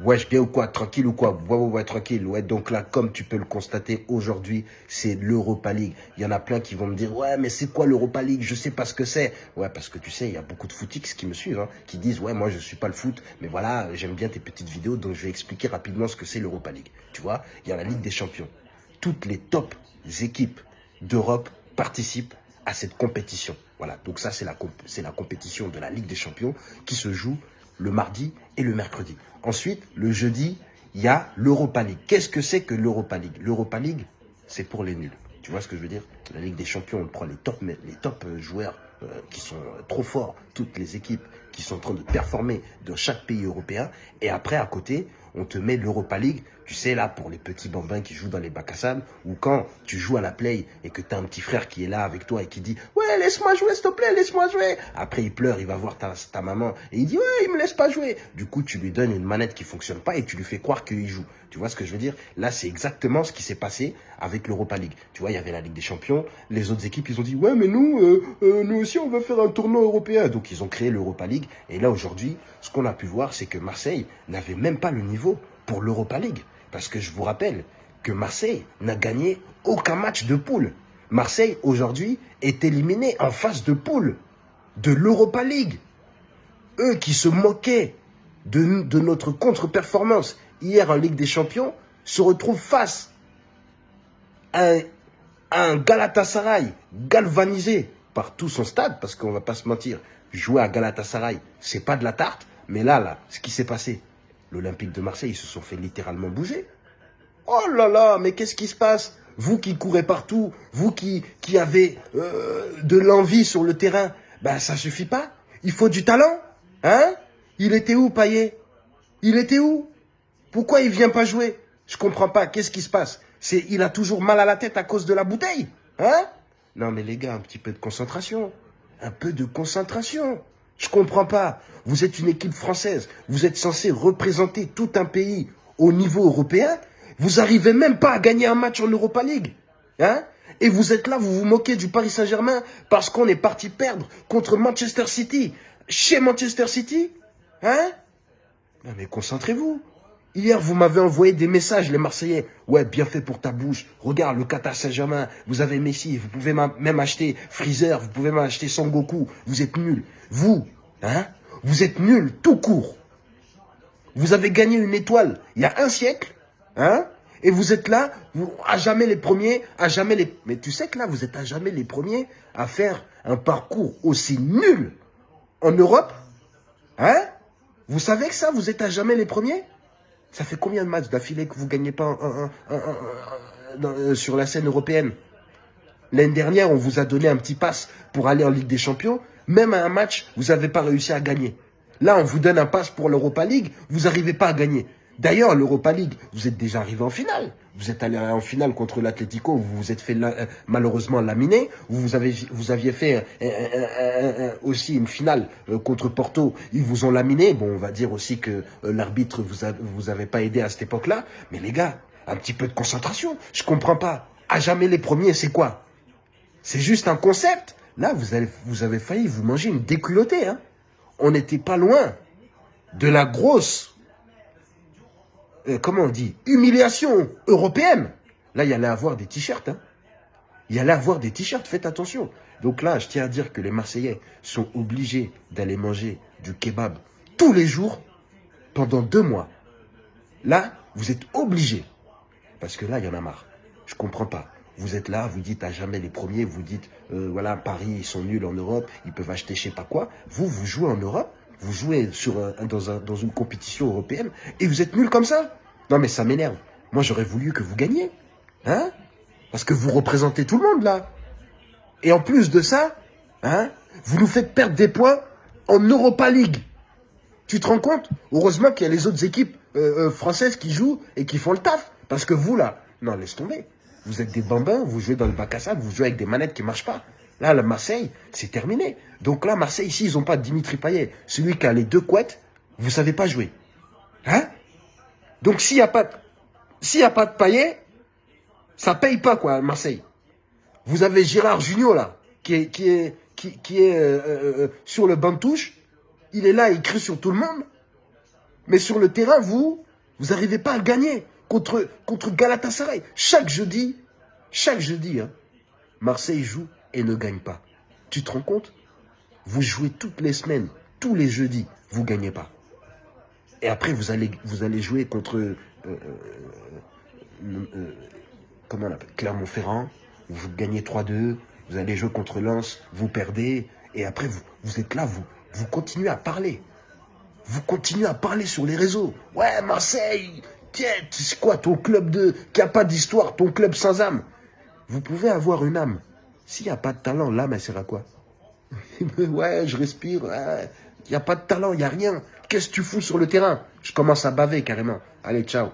Wesh, bien ou quoi Tranquille ou quoi? Ouais, ouais, ouais, tranquille. Ouais, donc là, comme tu peux le constater, aujourd'hui, c'est l'Europa League. Il y en a plein qui vont me dire, ouais, mais c'est quoi l'Europa League? Je sais pas ce que c'est. Ouais, parce que tu sais, il y a beaucoup de footix qui me suivent, hein, qui disent, ouais, moi, je suis pas le foot, mais voilà, j'aime bien tes petites vidéos, donc je vais expliquer rapidement ce que c'est l'Europa League. Tu vois, il y a la Ligue des Champions. Toutes les top équipes d'Europe participent à cette compétition. Voilà, donc ça, c'est la, la compétition de la Ligue des Champions qui se joue le mardi et le mercredi. Ensuite, le jeudi, il y a l'Europa League. Qu'est-ce que c'est que l'Europa League? L'Europa League, c'est pour les nuls. Tu vois ce que je veux dire? La Ligue des Champions, on prend les top, les top euh, joueurs euh, qui sont euh, trop forts, toutes les équipes qui sont en train de performer dans chaque pays européen. Et après, à côté, on te met l'Europa League, tu sais, là, pour les petits bambins qui jouent dans les bacs à sable, ou quand tu joues à la play et que tu as un petit frère qui est là avec toi et qui dit « Ouais, laisse-moi jouer, s'il te plaît, laisse-moi jouer !» Après, il pleure, il va voir ta, ta maman et il dit « Ouais, il me laisse pas jouer !» Du coup, tu lui donnes une manette qui fonctionne pas et tu lui fais croire qu'il joue. Tu vois ce que je veux dire? Là, c'est exactement ce qui s'est passé avec l'Europa League. Tu vois, il y avait la Ligue des Champions, les autres équipes, ils ont dit « Ouais, mais nous, euh, euh, nous aussi, on veut faire un tournoi européen. » Donc, ils ont créé l'Europa League. Et là, aujourd'hui, ce qu'on a pu voir, c'est que Marseille n'avait même pas le niveau pour l'Europa League. Parce que je vous rappelle que Marseille n'a gagné aucun match de poule. Marseille, aujourd'hui, est éliminé en phase de poule de l'Europa League. Eux qui se moquaient de, notre contre-performance hier en Ligue des Champions se retrouvent face à un, un Galatasaray galvanisé tout son stade, parce qu'on va pas se mentir, jouer à Galatasaray, c'est pas de la tarte, mais là, là, ce qui s'est passé, l'Olympique de Marseille, ils se sont fait littéralement bouger. Oh là là, mais qu'est-ce qui se passe? Vous qui courez partout, vous qui, qui avez euh, de l'envie sur le terrain, ben ça suffit pas. Il faut du talent, hein? Il était où, Payet? Il était où? Pourquoi il vient pas jouer? Je comprends pas, qu'est-ce qui se passe? C'est Il a toujours mal à la tête à cause de la bouteille, hein? Non mais les gars, un petit peu de concentration. Un peu de concentration. Je comprends pas. Vous êtes une équipe française. Vous êtes censé représenter tout un pays au niveau européen. Vous arrivez même pas à gagner un match en Europa League. Hein? Et vous êtes là, vous vous moquez du Paris Saint-Germain parce qu'on est parti perdre contre Manchester City. Chez Manchester City Hein? Non mais concentrez-vous. Hier, vous m'avez envoyé des messages, les Marseillais. Ouais, bien fait pour ta bouche. Regarde, le Qatar Saint-Germain, vous avez Messi, vous pouvez même acheter Freezer, vous pouvez même acheter Son Goku. Vous êtes nuls. Vous, hein, vous êtes nuls tout court. Vous avez gagné une étoile il y a un siècle, hein, et vous êtes là, vous, à jamais les premiers, à jamais les... Mais tu sais que là, vous êtes à jamais les premiers à faire un parcours aussi nul en Europe, hein Vous savez que ça, vous êtes à jamais les premiers? Ça fait combien de matchs d'affilée que vous ne gagnez pas euh, sur la scène européenne? L'année dernière, on vous a donné un petit pass pour aller en Ligue des Champions. Même à un match, vous n'avez pas réussi à gagner. Là, on vous donne un pass pour l'Europa League, vous n'arrivez pas à gagner. D'ailleurs, l'Europa League, vous êtes déjà arrivé en finale. Vous êtes allé en finale contre l'Atlético, vous vous êtes fait euh, malheureusement laminer. Vous, avez, aviez fait aussi une finale euh, contre Porto, ils vous ont laminé. Bon, on va dire aussi que euh, l'arbitre vous, vous avez pas aidé à cette époque-là. Mais les gars, un petit peu de concentration. Je comprends pas. À jamais les premiers, c'est quoi? C'est juste un concept. Là, vous avez, vous avez failli vous manger une déculottée. Hein. On n'était pas loin de la grosse, euh, comment on dit, humiliation européenne. Là, il y allait avoir des t-shirts. Hein. Il y allait avoir des t-shirts, faites attention. Donc là, je tiens à dire que les Marseillais sont obligés d'aller manger du kebab tous les jours pendant deux mois. Là, vous êtes obligés. Parce que là, il y en a marre. Je comprends pas. Vous êtes là, vous dites à jamais les premiers, vous dites, euh, voilà, Paris, ils sont nuls en Europe, ils peuvent acheter je sais pas quoi. Vous, vous jouez en Europe, vous jouez sur dans, une compétition européenne, et vous êtes nuls comme ça Non mais ça m'énerve. Moi, j'aurais voulu que vous gagniez. Hein? Parce que vous représentez tout le monde, là. Et en plus de ça, hein, vous nous faites perdre des points en Europa League. Tu te rends compte? Heureusement qu'il y a les autres équipes euh, euh, françaises qui jouent et qui font le taf. Parce que vous, là, non, laisse tomber. Vous êtes des bambins, vous jouez dans le bac à sable, vous jouez avec des manettes qui ne marchent pas. Là, la Marseille, c'est terminé. Donc là, Marseille, ici, ils n'ont pas Dimitri Payet. Celui qui a les deux couettes, vous ne savez pas jouer. Hein Donc s'il n'y a, pas, s'il a pas de Payet, ça paye pas, quoi, Marseille. Vous avez Gérard Junior, là, qui est, qui est, qui, est euh, euh, euh, sur le banc de touche. Il est là, il crie sur tout le monde. Mais sur le terrain, vous, Vous n'arrivez pas à gagner contre, contre Galatasaray. Chaque jeudi, chaque jeudi, hein, Marseille joue et ne gagne pas. Tu te rends compte? Vous jouez toutes les semaines, tous les jeudis, vous ne gagnez pas. Et après, vous allez, vous allez jouer contre euh, euh, euh, comment on Clermont-Ferrand, vous gagnez 3-2, vous allez jouer contre Lens, vous perdez, et après, vous, vous êtes là, vous, continuez à parler. Vous continuez à parler sur les réseaux. Ouais, Marseille, tiens, c'est quoi ton club de qui a pas d'histoire, ton club sans âme Vous pouvez avoir une âme. S'il n'y a pas de talent, l'âme, elle sert à quoi? Ouais, je respire. Il n'y a pas de talent, il n'y a rien. Qu'est-ce que tu fous sur le terrain? Je commence à baver carrément. Allez, ciao.